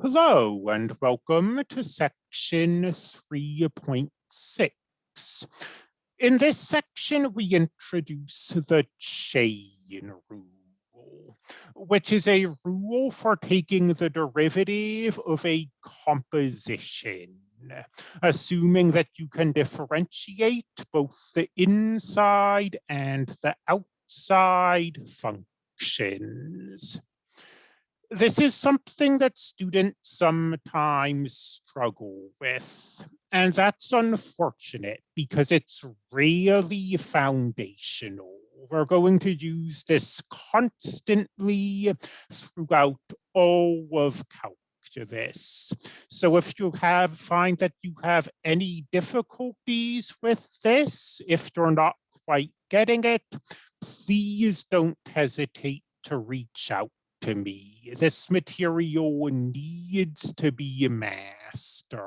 Hello and welcome to section 3.6. In this section, we introduce the chain rule, which is a rule for taking the derivative of a composition, assuming that you can differentiate both the inside and the outside functions this is something that students sometimes struggle with. And that's unfortunate because it's really foundational. We're going to use this constantly throughout all of calculus. So if you have find that you have any difficulties with this, if you're not quite getting it, please don't hesitate to reach out to me. This material needs to be mastered.